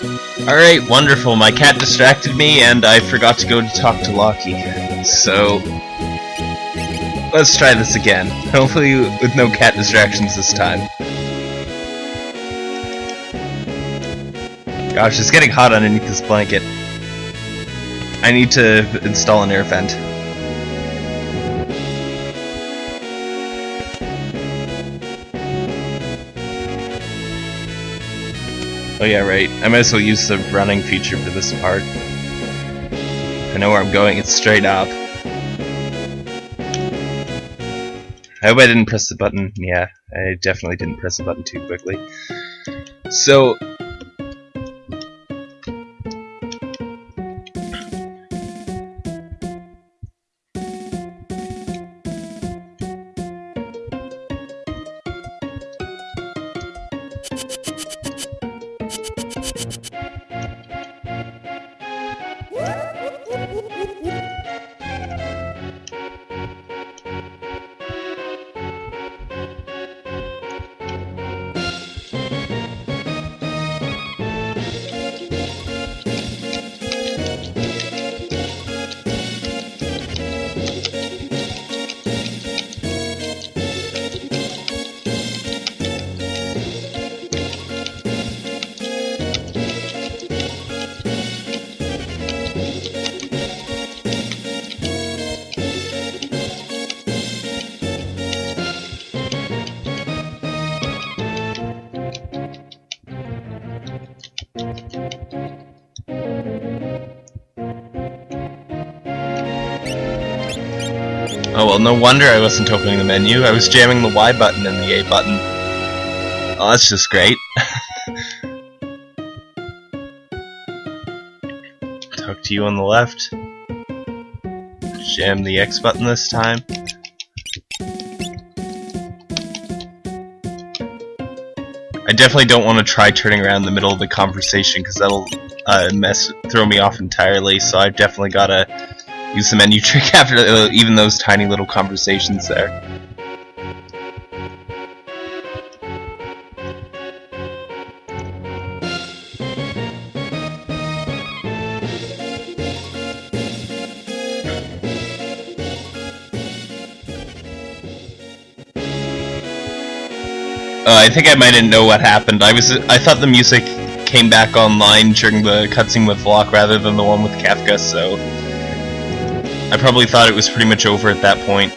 Alright, wonderful. My cat distracted me and I forgot to go to talk to Lockie. So, let's try this again. Hopefully with no cat distractions this time. Gosh, it's getting hot underneath this blanket. I need to install an air vent. Oh yeah, right. I might as well use the running feature for this part. I know where I'm going, it's straight up. I hope I didn't press the button. Yeah, I definitely didn't press the button too quickly. So, no wonder I wasn't opening the menu. I was jamming the Y button and the A button. Oh, that's just great. Talk to you on the left. Jam the X button this time. I definitely don't want to try turning around in the middle of the conversation because that'll uh, mess throw me off entirely. So I've definitely got to use the menu trick after uh, even those tiny little conversations there. Uh, I think I might not know what happened. I was I thought the music came back online during the cutscene with Locke rather than the one with Kefka, so I probably thought it was pretty much over at that point.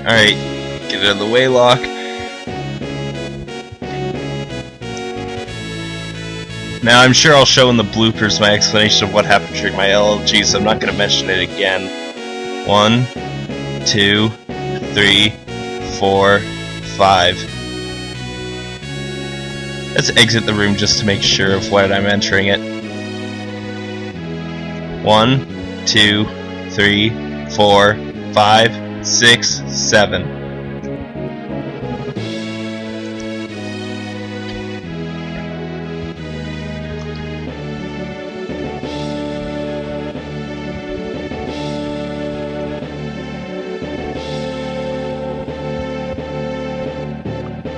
Alright, get it out of the way, Locke. Now, I'm sure I'll show in the bloopers my explanation of what happened during my LLG, so I'm not going to mention it again. One, two, three, four, five. Let's exit the room just to make sure of what I'm entering it. One, two, three, four, five, six, seven.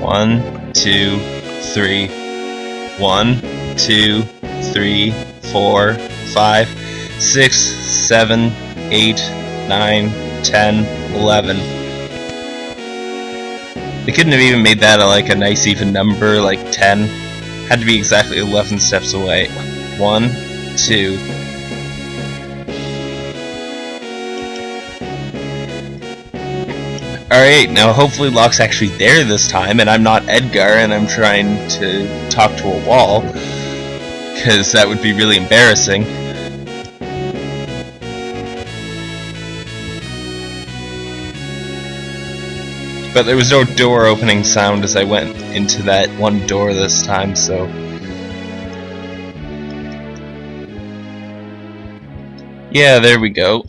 One, two, three, one, two, three, four, five, six, seven, eight, nine, ten, eleven. They couldn't have even made that a, like a nice even number, like 10. Had to be exactly 11 steps away. One, two, Alright, now hopefully Locke's actually there this time, and I'm not Edgar, and I'm trying to talk to a wall. Because that would be really embarrassing. But there was no door opening sound as I went into that one door this time, so... Yeah, there we go.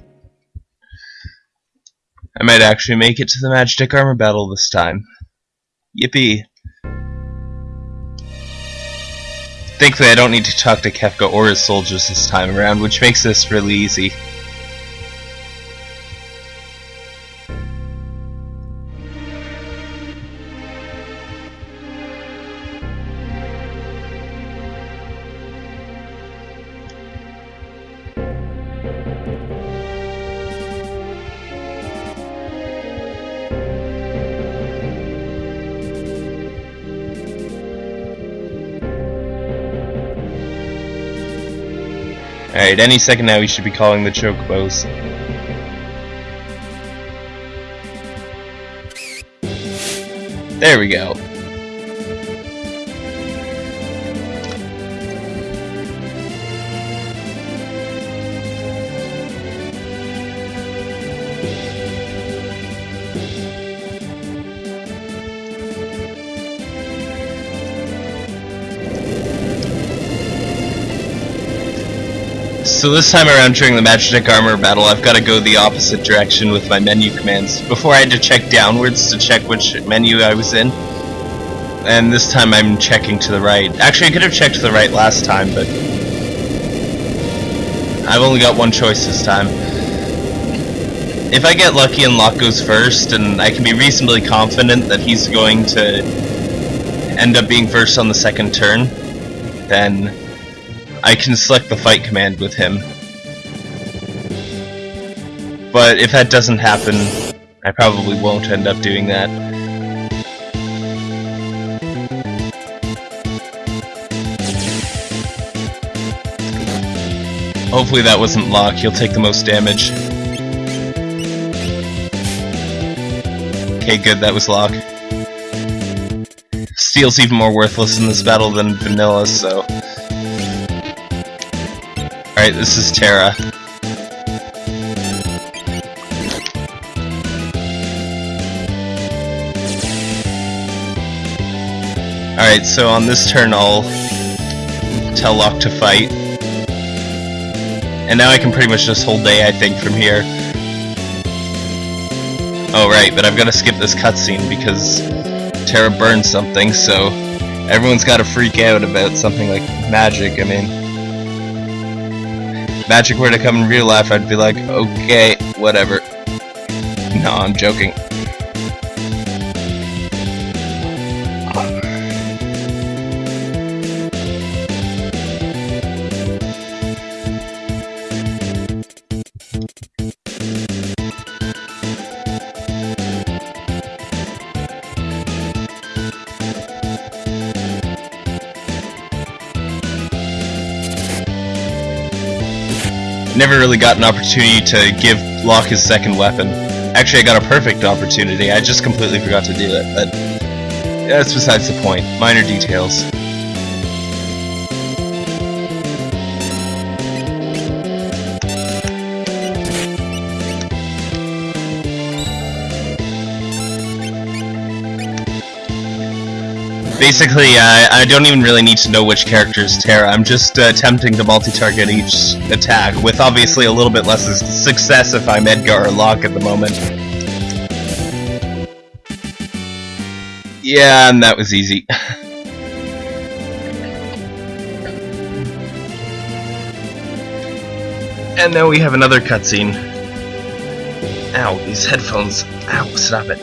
I might actually make it to the Magitek Armor battle this time. Yippee. Thankfully I don't need to talk to Kefka or his soldiers this time around, which makes this really easy. Alright, any second now we should be calling the chocobos. There we go. So this time around during the Magitek Armor battle, I've got to go the opposite direction with my menu commands. Before I had to check downwards to check which menu I was in. And this time I'm checking to the right. Actually, I could have checked to the right last time, but... I've only got one choice this time. If I get lucky and Locke goes first, and I can be reasonably confident that he's going to end up being first on the second turn, then I can select the fight command with him. But if that doesn't happen, I probably won't end up doing that. Hopefully that wasn't Locke, he'll take the most damage. Okay, good, that was Locke. Steal's even more worthless in this battle than Vanilla, so... Alright, this is Terra. Alright, so on this turn I'll tell Locke to fight. And now I can pretty much just hold day, I think, from here. Oh, right, but I've got to skip this cutscene because Terra burned something, so everyone's got to freak out about something like magic, I mean magic were to come in real life, I'd be like, okay, whatever. No, I'm joking. Never really got an opportunity to give Locke his second weapon. Actually, I got a perfect opportunity, I just completely forgot to do it, but that's besides the point. Minor details. Basically, I don't even really need to know which character is Terra. I'm just uh, attempting to multi-target each attack, with obviously a little bit less success if I'm Edgar or Locke at the moment. Yeah, and that was easy. and now we have another cutscene. Ow, these headphones. Ow, stop it.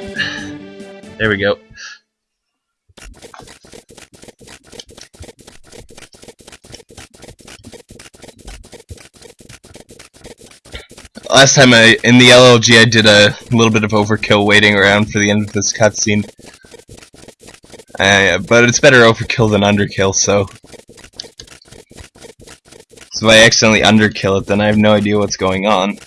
There we go. Last time I in the LLG I did a little bit of overkill waiting around for the end of this cutscene. Uh, but it's better overkill than underkill, so... So if I accidentally underkill it, then I have no idea what's going on.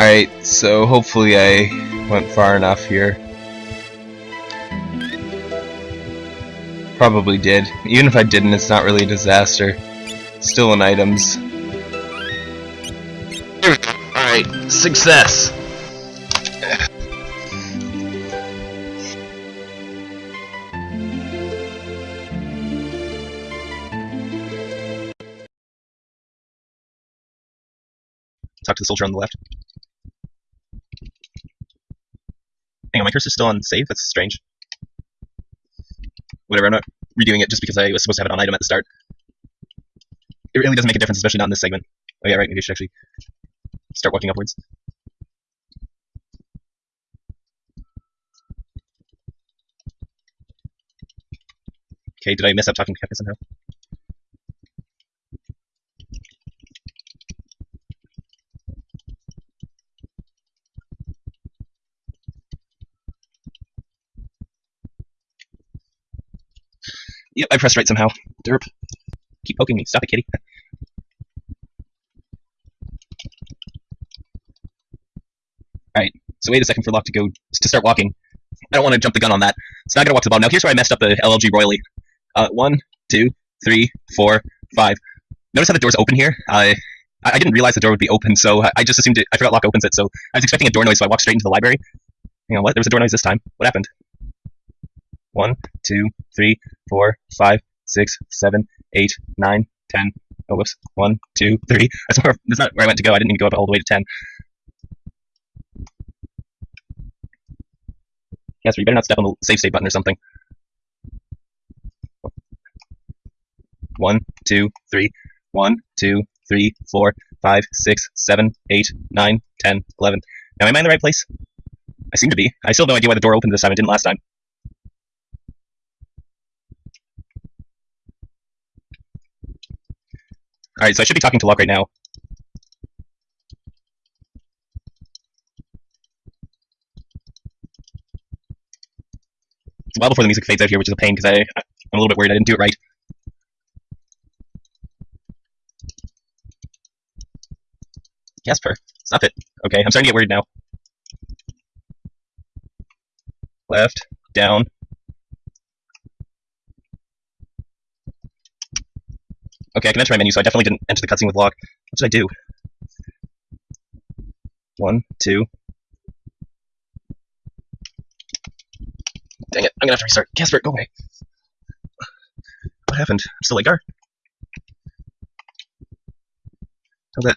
Alright, so hopefully I went far enough here. Probably did. Even if I didn't, it's not really a disaster. Still in items. Alright, success! The soldier on the left. Hang on, my cursor's still on save? That's strange. Whatever, I'm not redoing it just because I was supposed to have it on item at the start. it really doesn't make a difference, especially not in this segment. Oh yeah, right. Maybe I should actually start walking upwards. Okay, did I mess up talking to Kefka somehow? Yep, I pressed right somehow. Derp. Keep poking me. Stop it, kitty. Alright, so wait a second for Locke to go to start walking. I don't want to jump the gun on that. It's not I gotta walk to the bottom. Now here's where I messed up the LLG royally. Uh, one, two, three, four, five. Notice how the door's open here? I I didn't realize the door would be open, so I just assumed it, I forgot Locke opens it, so I was expecting a door noise, so I walked straight into the library. You know what? There was a door noise this time. What happened? One, two, three, four, five, six, seven, eight, nine, ten. Oh, whoops. One, two, three. That's where that's not where I went to go. I didn't to go up all the way to ten. Yes, you better not step on the save state button or something. One, two, three. One, two, three, four, five, six, seven, eight, nine, ten, eleven. Now, am I in the right place? I seem to be. I still have no idea why the door opened this time. It didn't last time. Alright, so I should be talking to Locke right now. It's a while before the music fades out here, which is a pain because I'm a little bit worried I didn't do it right. Jasper, stop it. Okay, I'm starting to get worried now. Left, down. Okay, I can enter my menu, so I definitely didn't enter the cutscene with Locke. What did I do? One, two. Dang it, I'm gonna have to restart. Casper, go away. What happened? I'm still Ligar? Oh, that